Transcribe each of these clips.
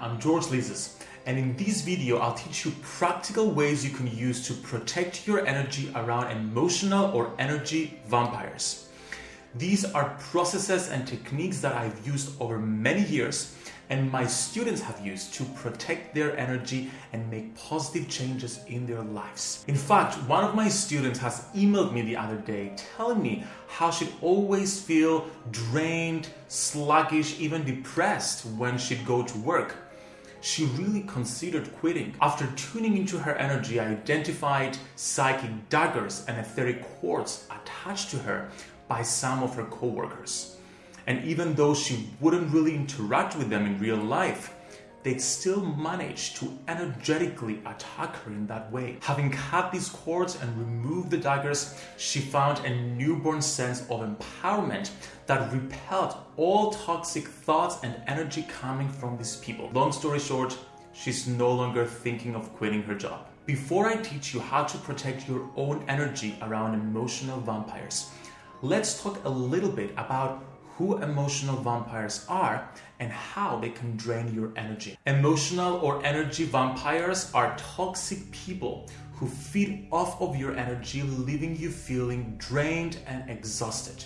I'm George Lizos and in this video I'll teach you practical ways you can use to protect your energy around emotional or energy vampires. These are processes and techniques that I've used over many years and my students have used to protect their energy and make positive changes in their lives. In fact, one of my students has emailed me the other day telling me how she'd always feel drained, sluggish, even depressed when she'd go to work. She really considered quitting. After tuning into her energy, I identified psychic daggers and etheric cords attached to her by some of her coworkers. And even though she wouldn't really interact with them in real life, they'd still manage to energetically attack her in that way. Having cut these cords and removed the daggers, she found a newborn sense of empowerment that repelled all toxic thoughts and energy coming from these people. Long story short, she's no longer thinking of quitting her job. Before I teach you how to protect your own energy around emotional vampires, let's talk a little bit about who emotional vampires are and how they can drain your energy. Emotional or energy vampires are toxic people who feed off of your energy, leaving you feeling drained and exhausted.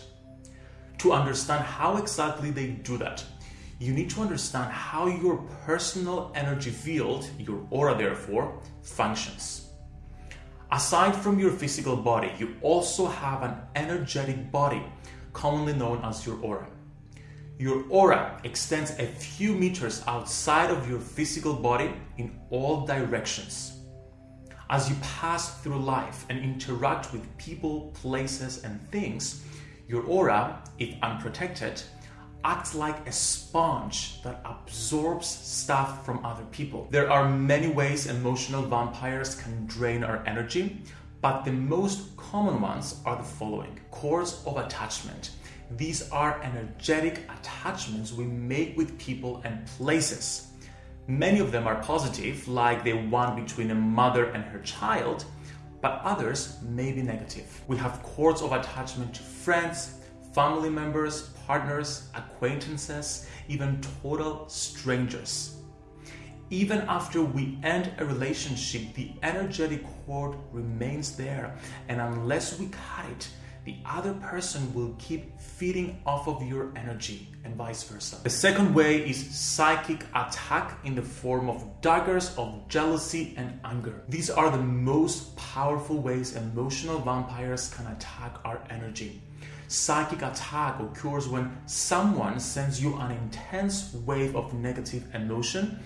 To understand how exactly they do that, you need to understand how your personal energy field, your aura therefore, functions. Aside from your physical body, you also have an energetic body commonly known as your aura. Your aura extends a few meters outside of your physical body in all directions. As you pass through life and interact with people, places, and things, your aura, if unprotected, acts like a sponge that absorbs stuff from other people. There are many ways emotional vampires can drain our energy, but the most common ones are the following cords of attachment. These are energetic attachments we make with people and places. Many of them are positive, like the one between a mother and her child, but others may be negative. We have cords of attachment to friends, family members, partners, acquaintances, even total strangers. Even after we end a relationship, the energetic cord remains there, and unless we cut it, the other person will keep feeding off of your energy and vice versa. The second way is psychic attack in the form of daggers of jealousy and anger. These are the most powerful ways emotional vampires can attack our energy. Psychic attack occurs when someone sends you an intense wave of negative emotion,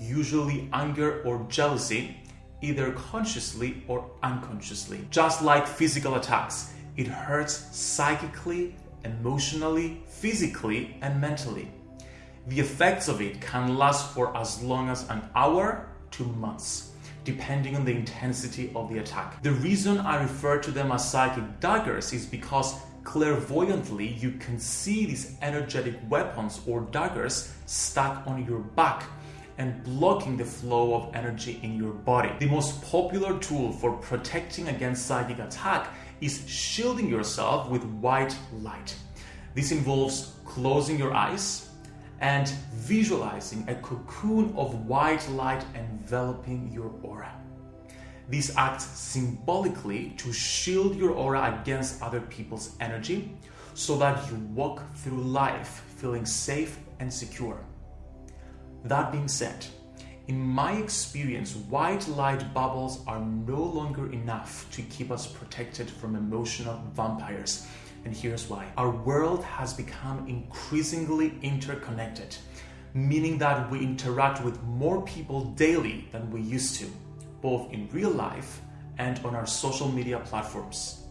usually anger or jealousy, either consciously or unconsciously. Just like physical attacks, it hurts psychically, emotionally, physically, and mentally. The effects of it can last for as long as an hour to months, depending on the intensity of the attack. The reason I refer to them as psychic daggers is because clairvoyantly you can see these energetic weapons or daggers stuck on your back and blocking the flow of energy in your body. The most popular tool for protecting against psychic attack is shielding yourself with white light. This involves closing your eyes and visualizing a cocoon of white light enveloping your aura. This acts symbolically to shield your aura against other people's energy so that you walk through life feeling safe and secure. That being said, in my experience, white light bubbles are no longer enough to keep us protected from emotional vampires. And here's why. Our world has become increasingly interconnected, meaning that we interact with more people daily than we used to, both in real life and on our social media platforms.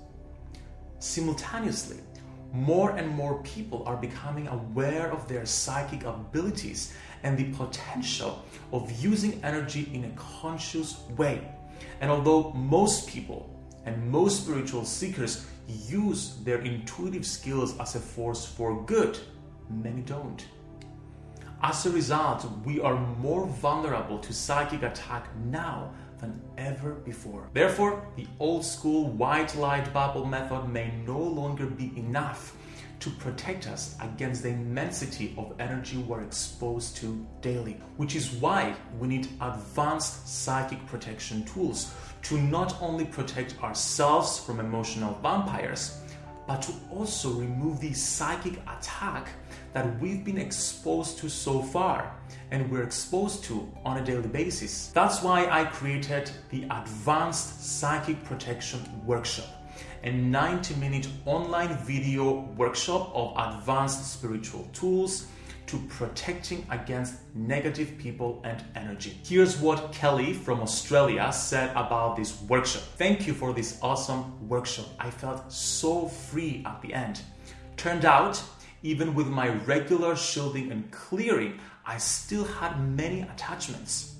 Simultaneously, more and more people are becoming aware of their psychic abilities and the potential of using energy in a conscious way. And although most people and most spiritual seekers use their intuitive skills as a force for good, many don't. As a result, we are more vulnerable to psychic attack now than ever before. Therefore, the old school white light bubble method may no longer be enough to protect us against the immensity of energy we're exposed to daily, which is why we need advanced psychic protection tools to not only protect ourselves from emotional vampires, but to also remove the psychic attack that we've been exposed to so far and we're exposed to on a daily basis. That's why I created the Advanced Psychic Protection Workshop, a 90 minute online video workshop of advanced spiritual tools to protecting against negative people and energy. Here's what Kelly from Australia said about this workshop. Thank you for this awesome workshop. I felt so free at the end. Turned out, even with my regular shielding and clearing, I still had many attachments.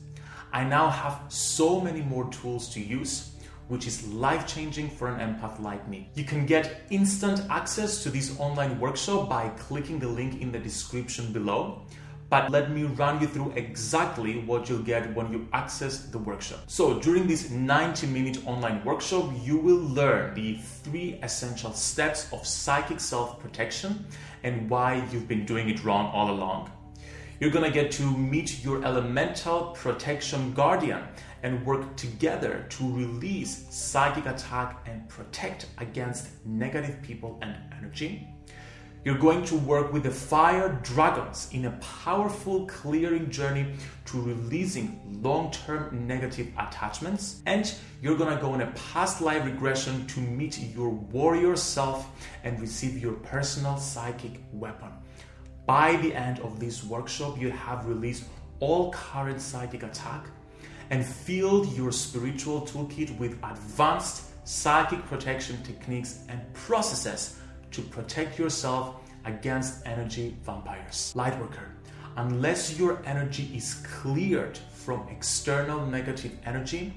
I now have so many more tools to use which is life changing for an empath like me. You can get instant access to this online workshop by clicking the link in the description below. But let me run you through exactly what you'll get when you access the workshop. So, during this 90 minute online workshop, you will learn the three essential steps of psychic self protection and why you've been doing it wrong all along. You're gonna get to meet your elemental protection guardian and work together to release psychic attack and protect against negative people and energy. You're going to work with the fire dragons in a powerful clearing journey to releasing long term negative attachments. And you're gonna go on a past life regression to meet your warrior self and receive your personal psychic weapon. By the end of this workshop, you have released all current psychic attack and filled your spiritual toolkit with advanced psychic protection techniques and processes to protect yourself against energy vampires. Lightworker, unless your energy is cleared from external negative energy,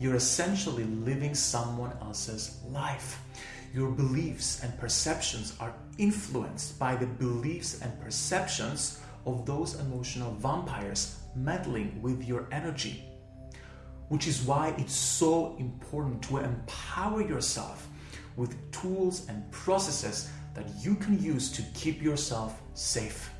you're essentially living someone else's life. Your beliefs and perceptions are influenced by the beliefs and perceptions of those emotional vampires meddling with your energy. Which is why it's so important to empower yourself with tools and processes that you can use to keep yourself safe.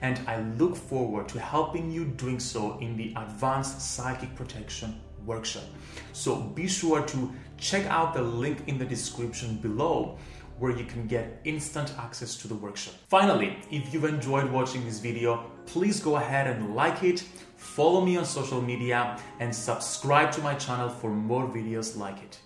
And I look forward to helping you doing so in the Advanced Psychic Protection workshop. So be sure to check out the link in the description below where you can get instant access to the workshop. Finally, if you've enjoyed watching this video, please go ahead and like it, follow me on social media, and subscribe to my channel for more videos like it.